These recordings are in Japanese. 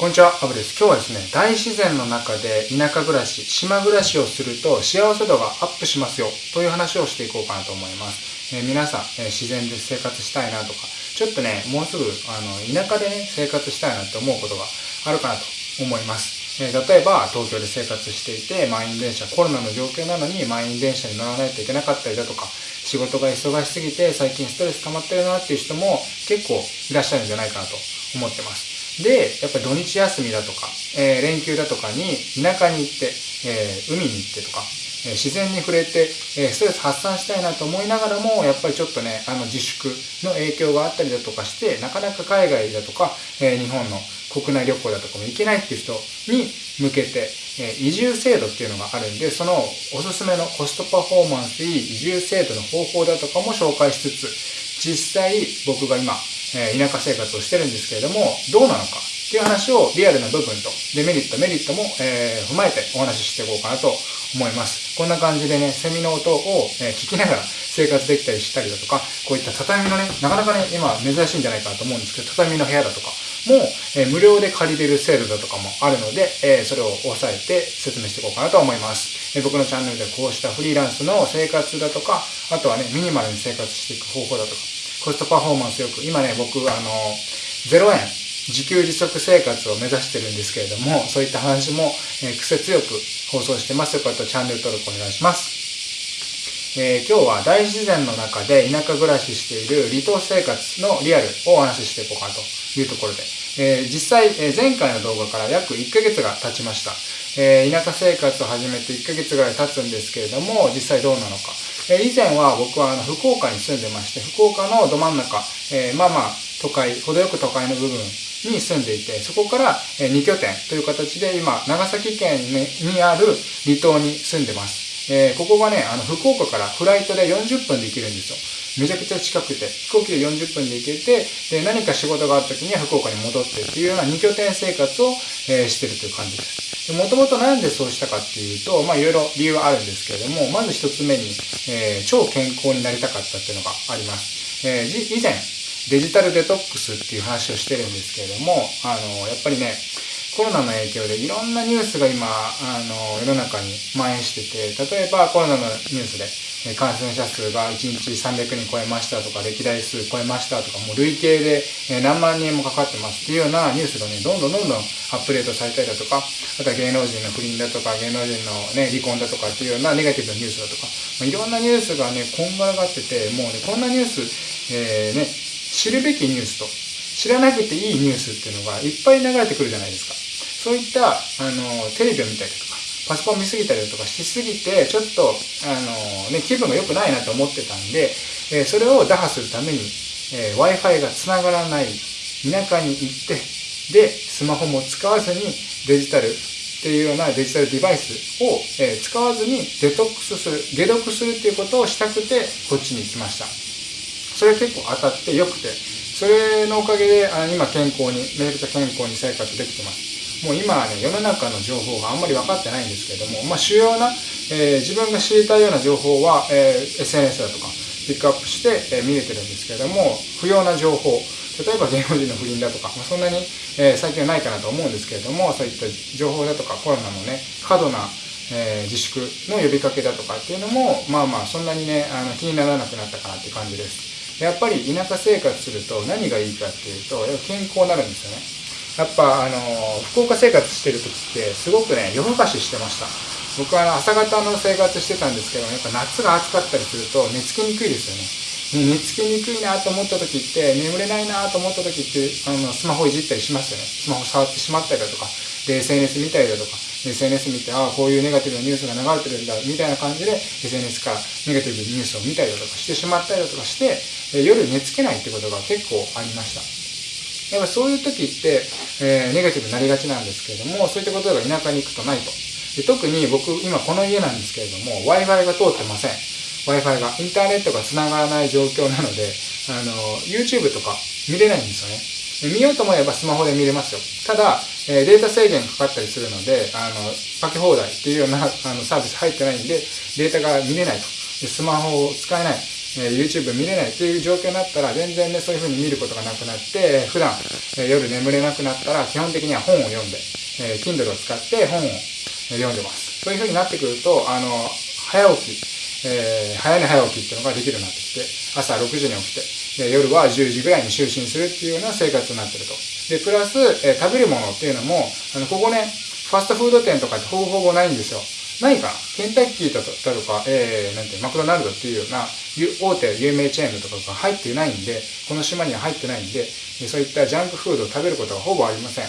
こんにちは、アブです。今日はですね、大自然の中で田舎暮らし、島暮らしをすると幸せ度がアップしますよという話をしていこうかなと思います。えー、皆さん、えー、自然で生活したいなとか、ちょっとね、もうすぐあの田舎でね、生活したいなって思うことがあるかなと思います。えー、例えば、東京で生活していて、満員電車、コロナの状況なのに満員電車に乗らないといけなかったりだとか、仕事が忙しすぎて最近ストレス溜まってるなっていう人も結構いらっしゃるんじゃないかなと思ってます。で、やっぱり土日休みだとか、えー、連休だとかに田舎に行って、えー、海に行ってとか、えー、自然に触れて、えストレス発散したいなと思いながらも、やっぱりちょっとね、あの自粛の影響があったりだとかして、なかなか海外だとか、え日本の国内旅行だとかも行けないっていう人に向けて、え移住制度っていうのがあるんで、そのおすすめのコストパフォーマンスいい移住制度の方法だとかも紹介しつつ、実際僕が今、え田舎生活をしてるんですけれども、どうなのかっていう話をリアルな部分と、デメリット、メリットも、え、踏まえてお話ししていこうかなと思います。こんな感じでね、セミの音を、え、聞きながら生活できたりしたりだとか、こういった畳のね、なかなかね、今珍しいんじゃないかなと思うんですけど、畳の部屋だとかも、え、無料で借りれる制度だとかもあるので、えそれを押さえて説明していこうかなと思います。え僕のチャンネルでこうしたフリーランスの生活だとか、あとはね、ミニマルに生活していく方法だとか、コストパフォーマンスよく、今ね、僕、あの、0円、自給自足生活を目指してるんですけれども、そういった話も、えー、癖強く放送してます。よかったらチャンネル登録お願いします。えー、今日は大自然の中で田舎暮らししている離島生活のリアルをお話ししていこうかなというところで、えー、実際、え前回の動画から約1ヶ月が経ちました。え田舎生活を始めて1ヶ月ぐらい経つんですけれども、実際どうなのか。え以前は僕はあの福岡に住んでまして、福岡のど真ん中、えまあまあ都会、程よく都会の部分に住んでいて、そこから2拠点という形で今、長崎県にある離島に住んでます。えー、ここがね、あの、福岡からフライトで40分で行けるんですよ。めちゃくちゃ近くて、飛行機で40分で行けて、で、何か仕事があった時には福岡に戻ってっていうような2拠点生活を、えー、してるという感じです。もともとなんでそうしたかっていうと、まあいろいろ理由はあるんですけれども、まず一つ目に、えー、超健康になりたかったっていうのがあります。えー、以前、デジタルデトックスっていう話をしてるんですけれども、あの、やっぱりね、コロナの影響でいろんなニュースが今、あの、世の中に蔓延してて、例えばコロナのニュースで、感染者数が1日300人超えましたとか、歴代数超えましたとか、もう累計で何万人もかかってますっていうようなニュースがね、どんどんどんどんアップデートされたりだとか、あとは芸能人の不倫だとか、芸能人のね、離婚だとかっていうようなネガティブなニュースだとか、まいろんなニュースがね、こんがらがってて、もうね、こんなニュース、えー、ね、知るべきニュースと、知らなくていいニュースっていうのがいっぱい流れてくるじゃないですか。そういった、あの、テレビを見たりとか、パソコン見すぎたりとかしすぎて、ちょっと、あの、ね、気分が良くないなと思ってたんで、え、それを打破するために、え、Wi-Fi が繋がらない田舎に行って、で、スマホも使わずにデジタルっていうようなデジタルデバイスを、え、使わずにデトックスする、解毒するっていうことをしたくて、こっちに来ました。それ結構当たって良くて、それのおかげで、あ今健康に、めちゃくちゃ健康に生活できてます。もう今はね、世の中の情報があんまり分かってないんですけれども、まあ主要な、えー、自分が知りたいような情報は、えー、SNS だとか、ピックアップして、えー、見れてるんですけれども、不要な情報、例えば芸能人の不倫だとか、まあ、そんなに、えー、最近はないかなと思うんですけれども、そういった情報だとか、コロナのね、過度な、えー、自粛の呼びかけだとかっていうのも、まあまあ、そんなにね、あの気にならなくなったかなって感じです。やっぱり田舎生活すると何がいいかっていうと、健康になるんですよね。やっぱ、あの、福岡生活してる時ってすごくね、夜更かししてました。僕は朝方の生活してたんですけど、やっぱ夏が暑かったりすると寝つきにくいですよね。寝つきにくいなと思った時って、眠れないなと思った時って、あの、スマホいじったりしますよね。スマホ触ってしまったりだとか、で、SNS 見たりだとか、SNS 見て、ああ、こういうネガティブなニュースが流れてるんだ、みたいな感じで、SNS からネガティブなニュースを見たりだとかしてしまったりだとかして、夜寝つけないってことが結構ありました。やっぱそういう時って、えー、ネガティブになりがちなんですけれども、そういったことが田舎に行くとないと。で特に僕、今この家なんですけれども、Wi-Fi が通ってません。Wi-Fi が。インターネットが繋がらない状況なので、あの、YouTube とか見れないんですよね。見ようと思えばスマホで見れますよ。ただ、えデータ制限かかったりするので、あの、かけ放題っていうようなあのサービス入ってないんで、データが見れないと。でスマホを使えない。え、YouTube 見れないっていう状況になったら全然ねそういう風に見ることがなくなって普段、え、夜眠れなくなったら基本的には本を読んで、えー、Kindle を使って本を読んでますそういう風になってくるとあの早起きえー、早寝早起きっていうのができるようになってきて、朝6時に起きて、で夜は10時ぐらいに就寝するっていうような生活になってると。で、プラス、えー、食べるものっていうのも、あの、ここね、ファストフード店とかってほぼほぼないんですよ。ないか？ケンタッキーだとか、えー、なんてマクドナルドっていうような大手有名チェーンとかが入っていないんで、この島には入ってないんで、そういったジャンクフードを食べることがほぼありません。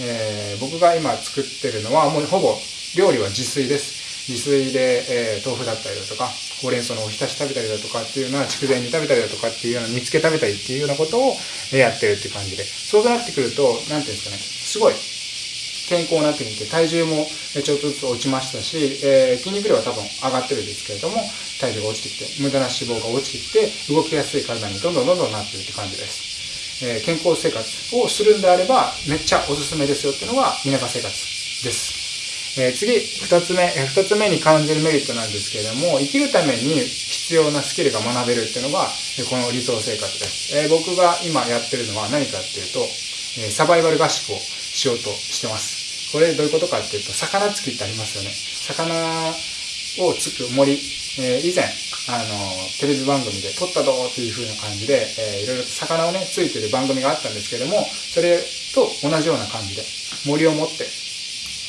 えー、僕が今作ってるのはもうほぼ料理は自炊です。自炊で、えー、豆腐だったりだとか、ほうれん草のおひたし食べたりだとかっていうのは、筑前煮食べたりだとかっていうような煮付け食べたりっていうようなことをやってるっていう感じで、そうなってくると、なんていうんですかね、すごい健康になってきて、体重もちょっとずつ落ちましたし、えー、筋肉量は多分上がってるんですけれども、体重が落ちてきて、無駄な脂肪が落ちてきて、動きやすい体にどんどんどんどんなってるって感じです。えー、健康生活をするんであれば、めっちゃおすすめですよっていうのが田舎生活です。え、次、二つ目、えー、二つ目に感じるメリットなんですけれども、生きるために必要なスキルが学べるっていうのが、この理想生活です。え、僕が今やってるのは何かっていうと、サバイバル合宿をしようとしてます。これどういうことかっていうと、魚つきってありますよね。魚をつく森、え以前、あの、テレビ番組で撮ったどうっていう風な感じで、えー、いろいろと魚をね、ついてる番組があったんですけども、それと同じような感じで、森を持って、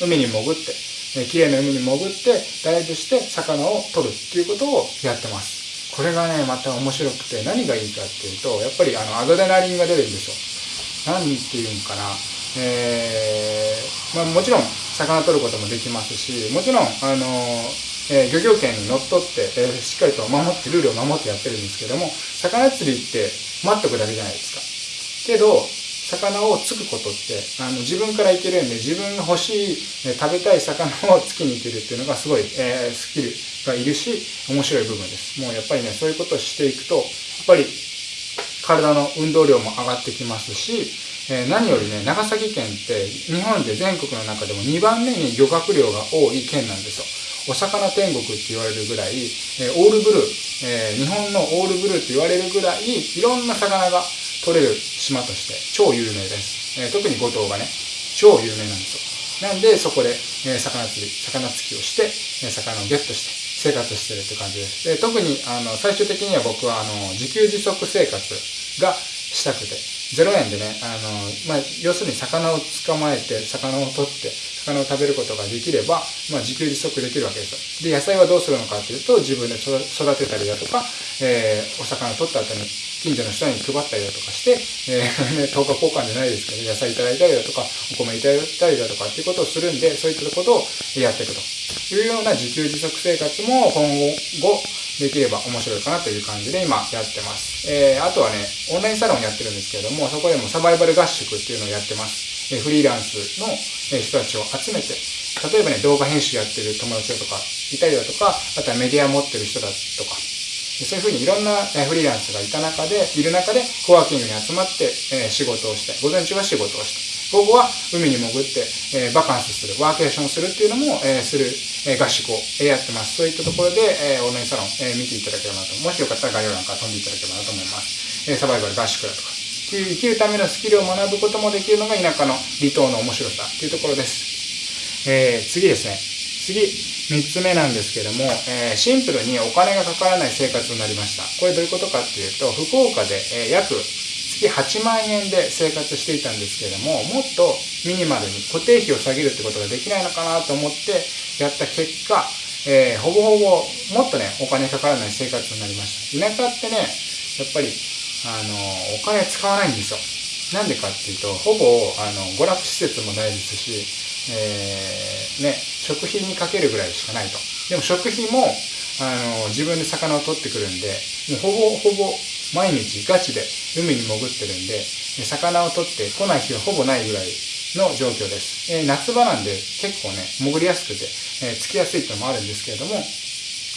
海に潜って、えー、綺麗な海に潜ってダイブして魚を取るっていうことをやってます。これがね、また面白くて何がいいかっていうと、やっぱりあのアドレナリンが出るんですよ。何って言うんかな。えー、まあ、もちろん魚取ることもできますし、もちろん、あのえー、漁業権にのっとって、えー、しっかりと守って、ルールを守ってやってるんですけども、魚釣りって待っとくだけじゃないですか。けど、魚をつくことってあの自分からいけるんで自分が欲しい、え食べたい魚をつきに行けるっていうのがすごい、えー、スキルがいるし面白い部分ですもうやっぱりねそういうことをしていくとやっぱり体の運動量も上がってきますし、えー、何よりね長崎県って日本で全国の中でも2番目に漁獲量が多い県なんですよお魚天国って言われるぐらい、えー、オールブルー、えー、日本のオールブルーって言われるぐらいいろんな魚が取れる島として超有名です。えー、特に五島がね、超有名なんですよ。なんでそこで、え、魚釣り、魚釣りをして、え、魚をゲットして生活してるって感じです。で特にあの最終的には僕はあの自給自足生活がしたくて、0円でね、あの、まあ、要するに魚を捕まえて、魚を取って、魚を食べることができれば、まあ、自給自足できるわけですよ。で、野菜はどうするのかっていうと、自分で育てたりだとか、えー、お魚を取った後に近所の人に配ったりだとかして、えー、ね、10日交換じゃないですけど、野菜いただいたりだとか、お米いただいたりだとかっていうことをするんで、そういったことをやっていくというような自給自足生活も今後できれば面白いかなという感じで今やってます。えー、あとはね、オンラインサロンやってるんですけれども、そこでもサバイバル合宿っていうのをやってます。えー、フリーランスの人たちを集めて、例えばね、動画編集やってる友達だとかいたりだとか、あとはメディア持ってる人だとか、そういうふうにいろんなフリーランスがいた中で、いる中で、コワーキングに集まって、え仕事をして、午前中は仕事をして、午後は海に潜って、えバカンスする、ワーケーションするっていうのも、えする、え合宿を、えやってます。そういったところで、えオンラインサロン、え見ていただければなと。もしよかったら概要欄から飛んでいただければなと思います。えサバイバル合宿だとか。生きるためのスキルを学ぶこともできるのが田舎の離島の面白さっていうところです。えー、次ですね。次。3つ目なんですけども、えー、シンプルにお金がかからない生活になりました。これどういうことかっていうと、福岡で、えー、約月8万円で生活していたんですけれども、もっとミニマルに固定費を下げるってことができないのかなと思ってやった結果、えー、ほぼほぼもっとね、お金かからない生活になりました。田舎ってね、やっぱり、あの、お金使わないんですよ。なんでかっていうと、ほぼ、あの、娯楽施設もないですし、えー、ね、食費にかけるぐらいしかないと。でも食費も、あの、自分で魚を取ってくるんで、もうほぼほぼ毎日ガチで海に潜ってるんで、魚を取って来ない日はほぼないぐらいの状況です。えー、夏場なんで結構ね、潜りやすくて、えー、つきやすいっていうのもあるんですけれども、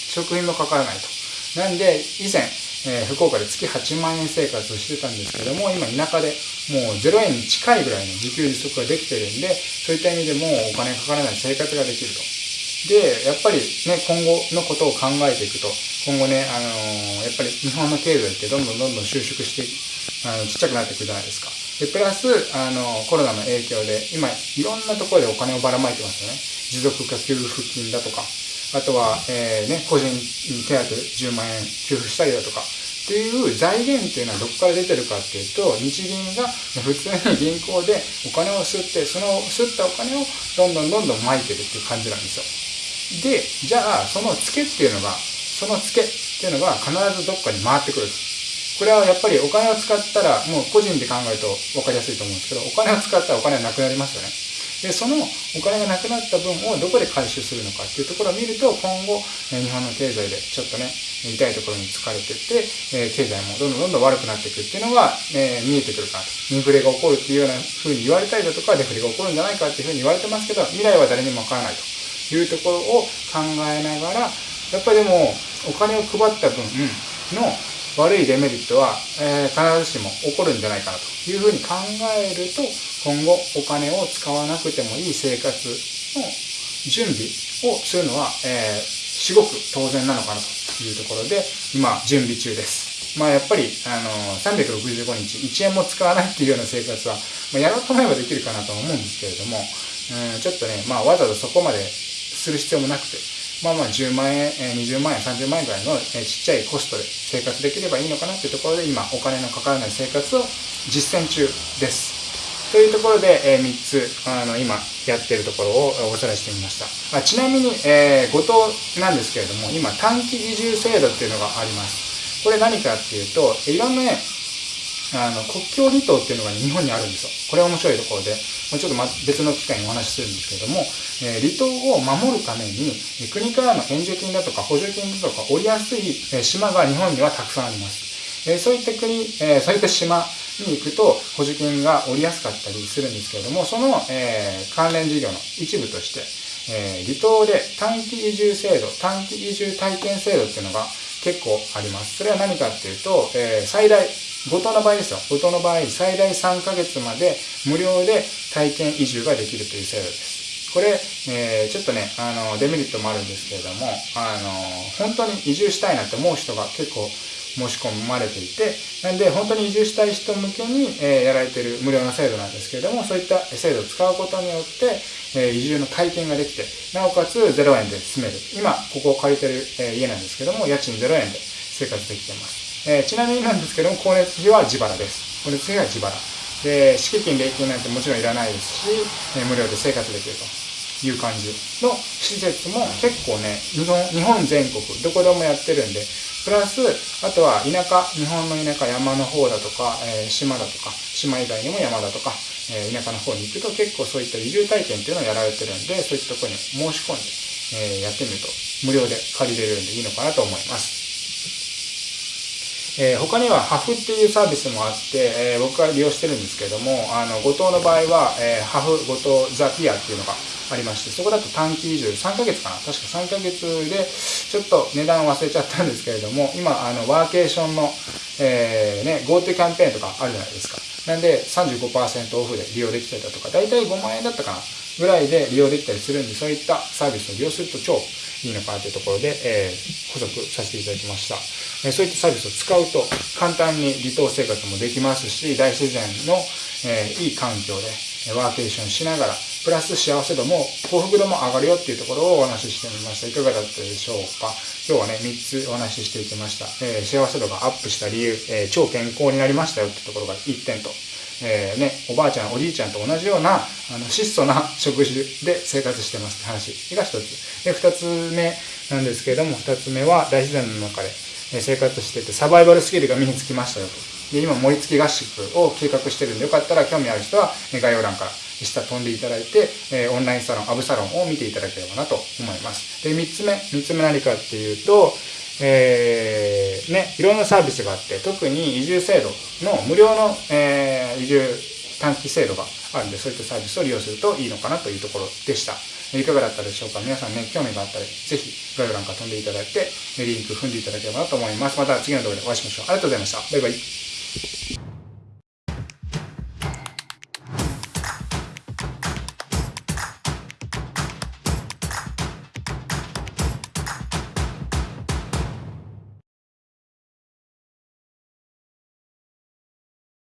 食費もかからないと。なんで、以前、えー、福岡で月8万円生活をしてたんですけども、今田舎でもう0円に近いぐらいの自給自足ができてるんで、そういった意味でもお金かからない生活ができると。で、やっぱりね、今後のことを考えていくと、今後ね、あのー、やっぱり日本の経済ってどんどんどんどん収縮してあのちっちゃくなっていくじゃないですか。で、プラス、あの、コロナの影響で、今、いろんなところでお金をばらまいてますよね。持続化給付金だとか、あとは、えー、ね、個人手当10万円給付したりだとか、っていう財源っていうのはどこから出てるかっていうと、日銀が普通に銀行でお金を吸って、その吸ったお金をどんどんどんどん撒いてるっていう感じなんですよ。で、じゃあ、そのツケっていうのが、そのツケっていうのが必ずどっかに回ってくる。これはやっぱりお金を使ったら、もう個人で考えると分かりやすいと思うんですけど、お金を使ったらお金はなくなりますよね。で、そのお金がなくなった分をどこで回収するのかっていうところを見ると、今後、日本の経済でちょっとね、痛いところに疲れてって、え経済もどんどんどんどん悪くなっていくっていうのが、え見えてくるかと。インフレが起こるっていうような風に言われたりだとか、デフレが起こるんじゃないかっていう風に言われてますけど、未来は誰にもわからないというところを考えながら、やっぱりでも、お金を配った分の悪いデメリットは、えー、必ずしも起こるんじゃないかなというふうに考えると、今後お金を使わなくてもいい生活の準備をするのは、えー、至極当然なのかなというところで、今、準備中です。まあやっぱり、あのー、365日1円も使わないっていうような生活は、まあ、やろうと思えばできるかなとは思うんですけれども、うん、ちょっとね、まあわざわざそこまでする必要もなくて、まあまあ10万円、20万円、30万円ぐらいのちっちゃいコストで生活できればいいのかなっていうところで今お金のかからない生活を実践中です。というところで、え、3つあの今やってるところをおさらいしてみました。あちなみに、えー、後藤なんですけれども今短期移住制度っていうのがあります。これ何かっていうといろんなねあの国境離島っていうのが、日本にあるんですよ。これは面白いところで、もうちょっと、ま、別の機会にお話しするんですけれども、えー、離島を守るために、国からの援助金だとか補助金だとか降りやすい、島が日本にはたくさんあります。えー、そういった国、えー、そういった島に行くと補助金が降りやすかったりするんですけれども、その、え関連事業の一部として、え離島で短期移住制度、短期移住体験制度っていうのが結構あります。それは何かっていうと、え最大後藤の場合ですよ。後藤の場合、最大3ヶ月まで無料で体験移住ができるという制度です。これ、えー、ちょっとね、あの、デメリットもあるんですけれども、あの、本当に移住したいなって思う人が結構申し込まれていて、なんで本当に移住したい人向けに、え、やられている無料の制度なんですけれども、そういった制度を使うことによって、え、移住の体験ができて、なおかつ0円で住める。今、ここを借りてる、え、家なんですけども、家賃0円で生活できています。え、ちなみになんですけども、光熱費は自腹です。光熱費は自腹。で、敷金、礼金なんてもちろんいらないですし、え、無料で生活できるという感じの施設も結構ね、日本全国、どこでもやってるんで、プラス、あとは田舎、日本の田舎、山の方だとか、えー、島だとか、島以外にも山だとか、えー、田舎の方に行くと結構そういった移住体験っていうのをやられてるんで、そういったところに申し込んで、えー、やってみると無料で借りれるんでいいのかなと思います。えー、他にはハフっていうサービスもあって、えー、僕は利用してるんですけども、あの、後藤の場合は、えー、ハフ後藤ザピアっていうのがありまして、そこだと短期移住、3ヶ月かな確か3ヶ月で、ちょっと値段忘れちゃったんですけれども、今、あの、ワーケーションの、えー、ね、GoTo キャンペーンとかあるじゃないですか。なんで、35%オフで利用できたりだとか、だいたい5万円だったかなぐらいで利用できたりするんで、そういったサービスを利用すると超いいのかなというところで、えー、補足させていただきました。えー、そういったサービスを使うと簡単に離島生活もできますし、大自然の、えー、いい環境でワーケーションしながら、プラス幸せ度も幸福度も上がるよっていうところをお話ししてみました。いかがだったでしょうか？今日はね、3つお話ししていきました。えー、幸せ度がアップした理由、えー、超健康になりましたよってところが1点と、えー、ね、おばあちゃん、おじいちゃんと同じような、あの、質素な食事で生活してますって話が一つ。で、二つ目なんですけれども、二つ目は大自然の中で生活してて、サバイバルスキルが身につきましたよと。で、今、盛り付け合宿を計画してるんで、よかったら興味ある人は概要欄から下飛んでいただいて、えオンラインサロン、アブサロンを見ていただければなと思います。で、三つ目、三つ目何かっていうと、えー、ね、いろんなサービスがあって、特に移住制度の無料の、えー、移住短期制度があるんで、そういったサービスを利用するといいのかなというところでした。いかがだったでしょうか？皆さんね、興味があったら、ぜひ概要欄から飛んでいただいて、リンク踏んでいただければなと思います。また次の動画でお会いしましょう。ありがとうございました。バイバイ。